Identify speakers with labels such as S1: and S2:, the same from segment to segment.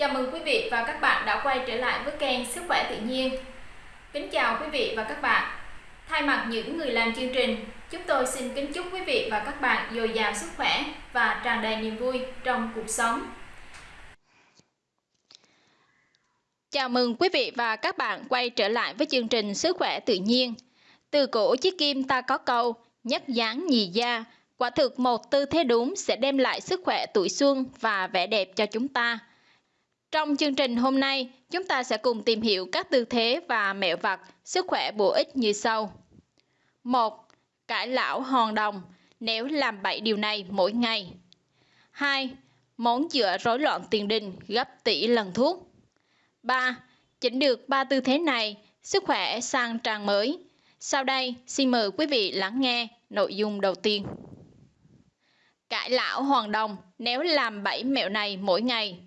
S1: Chào mừng quý vị và các bạn đã quay trở lại với kênh Sức khỏe tự nhiên. Kính chào quý vị và các bạn. Thay mặt những người làm chương trình, chúng tôi xin kính chúc quý vị và các bạn dồi dào sức khỏe và tràn đầy niềm vui trong cuộc sống.
S2: Chào mừng quý vị và các bạn quay trở lại với chương trình Sức khỏe tự nhiên. Từ cổ chiếc kim ta có câu, nhất dáng nhì da, quả thực một tư thế đúng sẽ đem lại sức khỏe tuổi xuân và vẻ đẹp cho chúng ta. Trong chương trình hôm nay, chúng ta sẽ cùng tìm hiểu các tư thế và mẹo vặt sức khỏe bổ ích như sau. 1. Cải lão hòn đồng nếu làm 7 điều này mỗi ngày. 2. Món chữa rối loạn tiền đình gấp tỷ lần thuốc. 3. Chỉnh được ba tư thế này, sức khỏe sang trang mới. Sau đây, xin mời quý vị lắng nghe nội dung đầu tiên. Cải lão hoàng đồng nếu làm 7 mẹo này mỗi ngày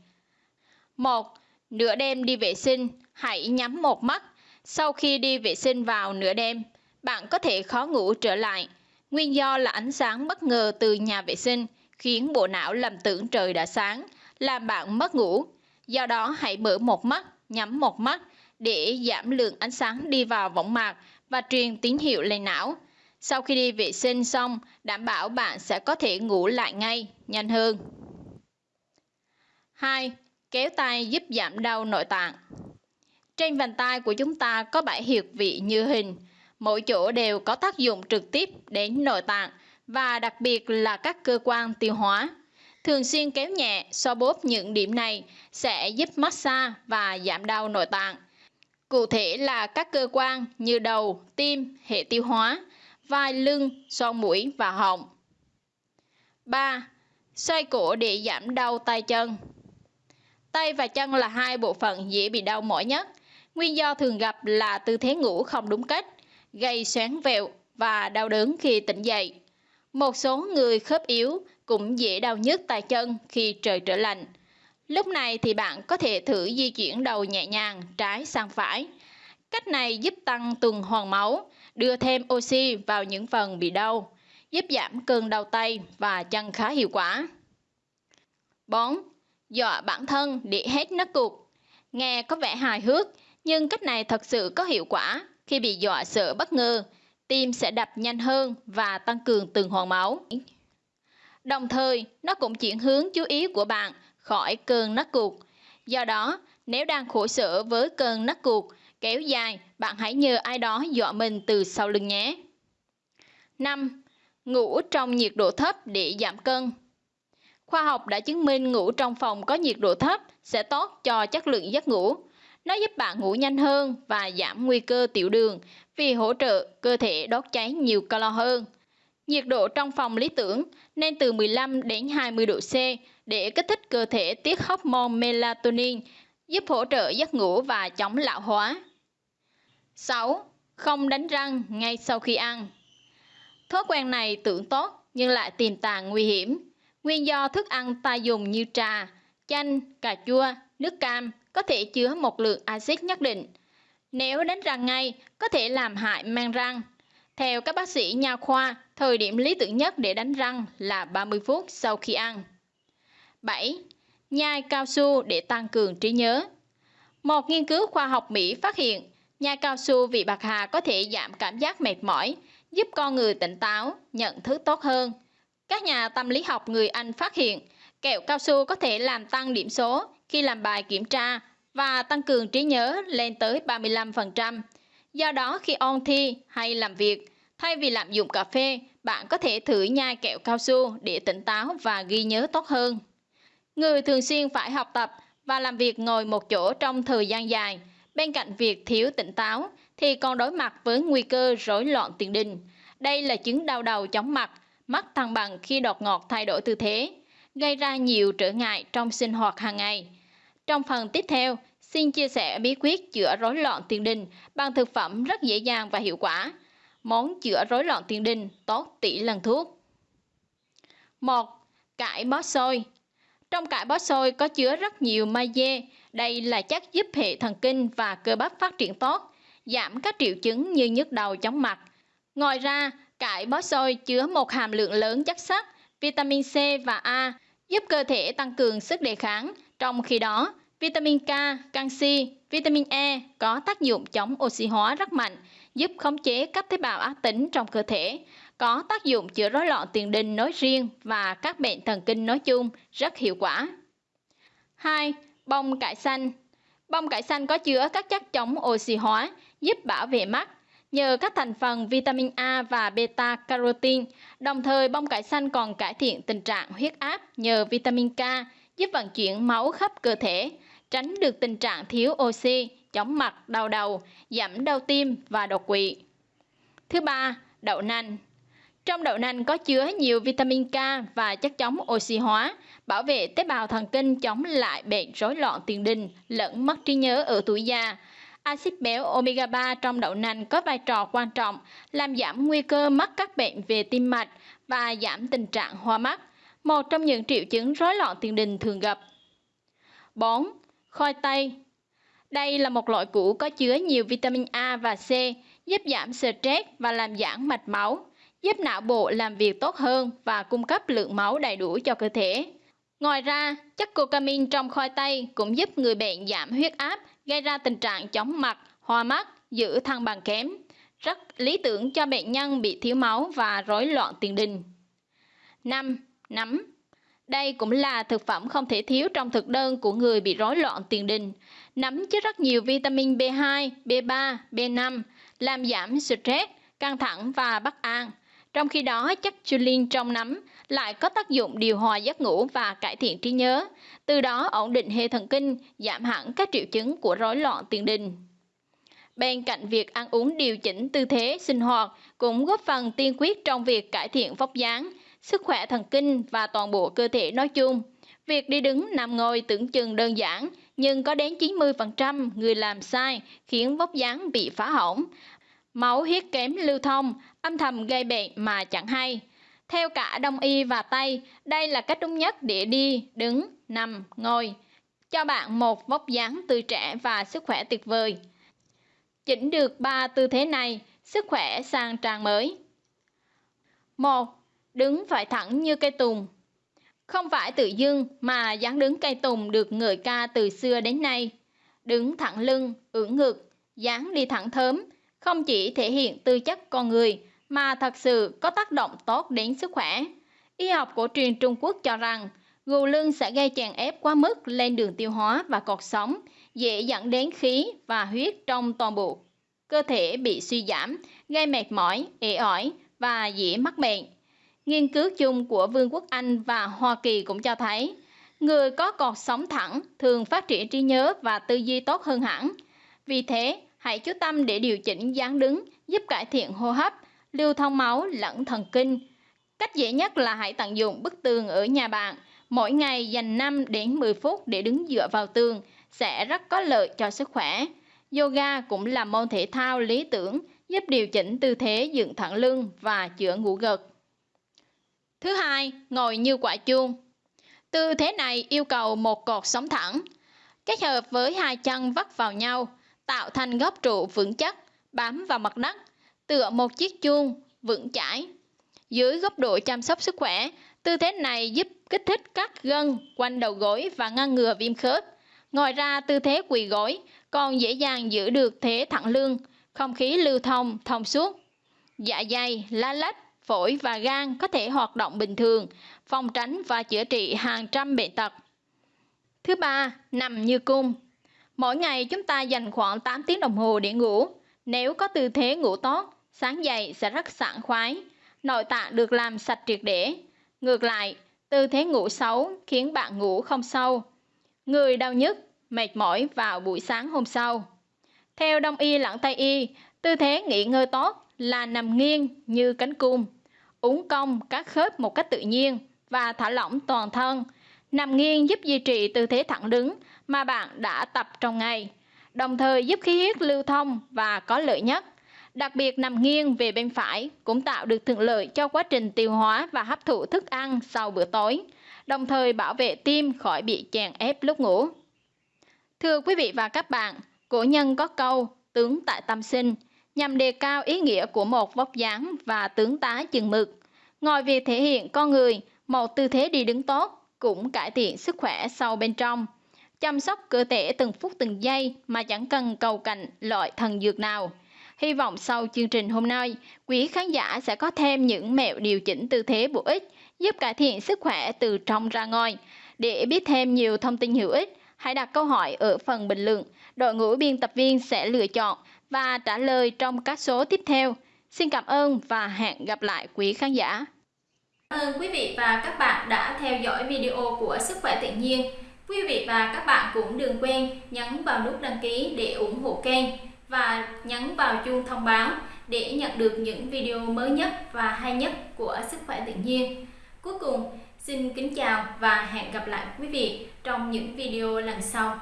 S2: 1. Nửa đêm đi vệ sinh, hãy nhắm một mắt. Sau khi đi vệ sinh vào nửa đêm, bạn có thể khó ngủ trở lại. Nguyên do là ánh sáng bất ngờ từ nhà vệ sinh khiến bộ não lầm tưởng trời đã sáng, làm bạn mất ngủ. Do đó hãy mở một mắt, nhắm một mắt để giảm lượng ánh sáng đi vào võng mạc và truyền tín hiệu lên não. Sau khi đi vệ sinh xong, đảm bảo bạn sẽ có thể ngủ lại ngay, nhanh hơn. 2. Kéo tay giúp giảm đau nội tạng. Trên vành tay của chúng ta có bảy huyệt vị như hình, mỗi chỗ đều có tác dụng trực tiếp đến nội tạng và đặc biệt là các cơ quan tiêu hóa. Thường xuyên kéo nhẹ, xoa bóp những điểm này sẽ giúp massage và giảm đau nội tạng. Cụ thể là các cơ quan như đầu, tim, hệ tiêu hóa, vai lưng, son mũi và họng. 3. Xoay cổ để giảm đau tay chân. Tay và chân là hai bộ phận dễ bị đau mỏi nhất. Nguyên do thường gặp là tư thế ngủ không đúng cách, gây xoắn vẹo và đau đớn khi tỉnh dậy. Một số người khớp yếu cũng dễ đau nhức tay chân khi trời trở lạnh. Lúc này thì bạn có thể thử di chuyển đầu nhẹ nhàng trái sang phải. Cách này giúp tăng tuần hoàn máu, đưa thêm oxy vào những phần bị đau, giúp giảm cơn đau tay và chân khá hiệu quả. 4 dọa bản thân để hết nấc cục. Nghe có vẻ hài hước, nhưng cách này thật sự có hiệu quả. Khi bị dọa sợ bất ngờ, tim sẽ đập nhanh hơn và tăng cường tuần hoàn máu. Đồng thời, nó cũng chuyển hướng chú ý của bạn khỏi cơn nấc cục. Do đó, nếu đang khổ sở với cơn nấc cục kéo dài, bạn hãy nhờ ai đó dọa mình từ sau lưng nhé. 5. Ngủ trong nhiệt độ thấp để giảm cân. Khoa học đã chứng minh ngủ trong phòng có nhiệt độ thấp sẽ tốt cho chất lượng giấc ngủ. Nó giúp bạn ngủ nhanh hơn và giảm nguy cơ tiểu đường vì hỗ trợ cơ thể đốt cháy nhiều calo hơn. Nhiệt độ trong phòng lý tưởng nên từ 15 đến 20 độ C để kích thích cơ thể tiết hormone melatonin, giúp hỗ trợ giấc ngủ và chống lão hóa. 6. Không đánh răng ngay sau khi ăn. Thói quen này tưởng tốt nhưng lại tiềm tàng nguy hiểm. Nguyên do thức ăn ta dùng như trà, chanh, cà chua, nước cam có thể chứa một lượng axit nhất định. Nếu đánh răng ngay, có thể làm hại mang răng. Theo các bác sĩ nha khoa, thời điểm lý tưởng nhất để đánh răng là 30 phút sau khi ăn. 7. Nhai cao su để tăng cường trí nhớ. Một nghiên cứu khoa học Mỹ phát hiện, nhai cao su vị bạc hà có thể giảm cảm giác mệt mỏi, giúp con người tỉnh táo, nhận thức tốt hơn. Các nhà tâm lý học người Anh phát hiện kẹo cao su có thể làm tăng điểm số khi làm bài kiểm tra và tăng cường trí nhớ lên tới 35%. Do đó khi ôn thi hay làm việc, thay vì lạm dụng cà phê, bạn có thể thử nhai kẹo cao su để tỉnh táo và ghi nhớ tốt hơn. Người thường xuyên phải học tập và làm việc ngồi một chỗ trong thời gian dài, bên cạnh việc thiếu tỉnh táo thì còn đối mặt với nguy cơ rối loạn tiền đình. Đây là chứng đau đầu chóng mặt mất thăng bằng khi đột ngột thay đổi tư thế, gây ra nhiều trở ngại trong sinh hoạt hàng ngày. Trong phần tiếp theo, xin chia sẻ bí quyết chữa rối loạn tiền đình bằng thực phẩm rất dễ dàng và hiệu quả. Món chữa rối loạn tiền đình tốt tỷ lần thuốc. 1. Cải bó xôi Trong cải bó xôi có chứa rất nhiều magie. Đây là chất giúp hệ thần kinh và cơ bắp phát triển tốt, giảm các triệu chứng như nhức đầu chóng mặt. Ngoài ra, Cải bó xôi chứa một hàm lượng lớn chất sắt, vitamin C và A, giúp cơ thể tăng cường sức đề kháng. Trong khi đó, Vitamin K, canxi, vitamin E có tác dụng chống oxy hóa rất mạnh, giúp khống chế các tế bào ác tính trong cơ thể, có tác dụng chữa rối loạn tiền đình nói riêng và các bệnh thần kinh nói chung rất hiệu quả. 2. Bông cải xanh Bông cải xanh có chứa các chất chống oxy hóa, giúp bảo vệ mắt, nhờ các thành phần vitamin A và beta carotene. Đồng thời bông cải xanh còn cải thiện tình trạng huyết áp nhờ vitamin K, giúp vận chuyển máu khắp cơ thể, tránh được tình trạng thiếu oxy, chóng mặt, đau đầu, giảm đau tim và đột quỵ. Thứ ba, đậu nành. Trong đậu nành có chứa nhiều vitamin K và chất chống oxy hóa, bảo vệ tế bào thần kinh chống lại bệnh rối loạn tiền đình lẫn mất trí nhớ ở tuổi già. Axit béo omega 3 trong đậu nành có vai trò quan trọng làm giảm nguy cơ mắc các bệnh về tim mạch và giảm tình trạng hoa mắt, một trong những triệu chứng rối loạn tiền đình thường gặp. 4. Khoai tây Đây là một loại củ có chứa nhiều vitamin A và C, giúp giảm stress và làm giãn mạch máu, giúp não bộ làm việc tốt hơn và cung cấp lượng máu đầy đủ cho cơ thể. Ngoài ra, chất cocamin trong khoai tây cũng giúp người bệnh giảm huyết áp, gây ra tình trạng chóng mặt, hoa mắt, giữ thăng bằng kém. Rất lý tưởng cho bệnh nhân bị thiếu máu và rối loạn tiền đình. 5. Nấm đây cũng là thực phẩm không thể thiếu trong thực đơn của người bị rối loạn tiền đình. Nấm chứa rất nhiều vitamin B2, B3, B5, làm giảm stress, căng thẳng và bất an. Trong khi đó, chất choline trong nấm lại có tác dụng điều hòa giấc ngủ và cải thiện trí nhớ, từ đó ổn định hệ thần kinh, giảm hẳn các triệu chứng của rối loạn tiền đình. Bên cạnh việc ăn uống điều chỉnh tư thế sinh hoạt cũng góp phần tiên quyết trong việc cải thiện vóc dáng, sức khỏe thần kinh và toàn bộ cơ thể nói chung. Việc đi đứng nằm ngồi tưởng chừng đơn giản, nhưng có đến 90% người làm sai khiến vóc dáng bị phá hỏng. Máu huyết kém lưu thông, âm thầm gây bệnh mà chẳng hay. Theo cả Đông y và Tây, đây là cách đúng nhất để đi, đứng, nằm, ngồi. Cho bạn một vóc dáng tươi trẻ và sức khỏe tuyệt vời. Chỉnh được ba tư thế này, sức khỏe sang trang mới. 1. Đứng phải thẳng như cây tùng. Không phải tự dưng mà dáng đứng cây tùng được người ca từ xưa đến nay. Đứng thẳng lưng, ưỡn ngực, dáng đi thẳng thớm, không chỉ thể hiện tư chất con người mà thật sự có tác động tốt đến sức khỏe. Y học cổ truyền Trung Quốc cho rằng gù lưng sẽ gây chèn ép quá mức lên đường tiêu hóa và cột sống, dễ dẫn đến khí và huyết trong toàn bộ cơ thể bị suy giảm, gây mệt mỏi, ế ỏi và dễ mắc bệnh. Nghiên cứu chung của Vương quốc Anh và Hoa Kỳ cũng cho thấy, người có cột sống thẳng thường phát triển trí nhớ và tư duy tốt hơn hẳn. Vì thế, hãy chú tâm để điều chỉnh dáng đứng, giúp cải thiện hô hấp, lưu thông máu lẫn thần kinh. Cách dễ nhất là hãy tận dụng bức tường ở nhà bạn. Mỗi ngày dành 5 đến 10 phút để đứng dựa vào tường sẽ rất có lợi cho sức khỏe. Yoga cũng là môn thể thao lý tưởng giúp điều chỉnh tư thế dựng thẳng lưng và chữa ngủ gật. Thứ hai, ngồi như quả chuông. Tư thế này yêu cầu một cột sống thẳng, kết hợp với hai chân vắt vào nhau, tạo thành góc trụ vững chắc, bám vào mặt đất, tựa một chiếc chuông vững chãi. Dưới góc độ chăm sóc sức khỏe, tư thế này giúp kích thích các gân quanh đầu gối và ngăn ngừa viêm khớp. Ngoài ra, tư thế quỳ gối còn dễ dàng giữ được thế thẳng lưng, không khí lưu thông thông suốt. Dạ dày, lá lách, phổi và gan có thể hoạt động bình thường, phòng tránh và chữa trị hàng trăm bệnh tật. Thứ ba, nằm như cung. Mỗi ngày chúng ta dành khoảng 8 tiếng đồng hồ để ngủ. Nếu có tư thế ngủ tốt, sáng dậy sẽ rất sảng khoái, nội tạng được làm sạch triệt để. Ngược lại, tư thế ngủ xấu khiến bạn ngủ không sâu. Người đau nhức, mệt mỏi vào buổi sáng hôm sau. Theo Đông y lẫn Tây y, tư thế nghỉ ngơi tốt là nằm nghiêng như cánh cung, uốn cong các khớp một cách tự nhiên và thả lỏng toàn thân. Nằm nghiêng giúp duy trì tư thế thẳng đứng mà bạn đã tập trong ngày, đồng thời giúp khí huyết lưu thông và có lợi nhất. Đặc biệt nằm nghiêng về bên phải cũng tạo được thuận lợi cho quá trình tiêu hóa và hấp thụ thức ăn sau bữa tối, đồng thời bảo vệ tim khỏi bị chèn ép lúc ngủ. Thưa quý vị và các bạn, cổ nhân có câu tướng tại tâm sinh nhằm đề cao ý nghĩa của một vóc dáng và tướng tá chừng mực. Ngoài việc thể hiện con người, một tư thế đi đứng tốt cũng cải thiện sức khỏe sâu bên trong. chăm sóc cơ thể từng phút từng giây mà chẳng cần cầu cạnh loại thần dược nào. Hy vọng sau chương trình hôm nay, quý khán giả sẽ có thêm những mẹo điều chỉnh tư thế bổ ích giúp cải thiện sức khỏe từ trong ra ngoài. Để biết thêm nhiều thông tin hữu ích, hãy đặt câu hỏi ở phần bình luận. Đội ngũ biên tập viên sẽ lựa chọn và trả lời trong các số tiếp theo. Xin cảm ơn và hẹn gặp lại quý khán giả.
S1: Cảm ơn quý vị và các bạn đã theo dõi video của Sức khỏe tự nhiên. Quý vị và các bạn cũng đừng quên nhấn vào nút đăng ký để ủng hộ kênh và nhấn vào chuông thông báo để nhận được những video mới nhất và hay nhất của Sức khỏe tự nhiên. Cuối cùng, xin kính chào và hẹn gặp lại quý vị trong những video lần sau.